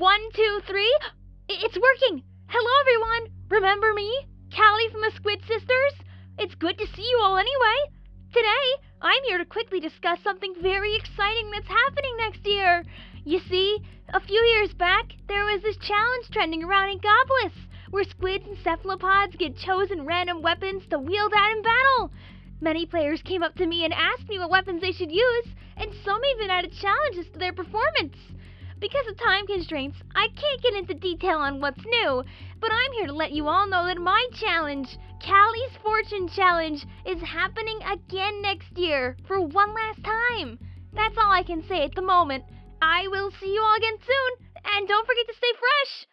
One, two, three. It's working. Hello, everyone. Remember me? Callie from the Squid Sisters? It's good to see you all anyway. Today, I'm here to quickly discuss something very exciting that's happening next year. You see, a few years back, there was this challenge trending around in Goblins where squids and cephalopods get chosen random weapons to wield out in battle. Many players came up to me and asked me what weapons they should use, and some even added challenges to their performance. Because of time constraints, I can't get into detail on what's new, but I'm here to let you all know that my challenge, Callie's Fortune Challenge, is happening again next year for one last time. That's all I can say at the moment. I will see you all again soon, and don't forget to stay fresh.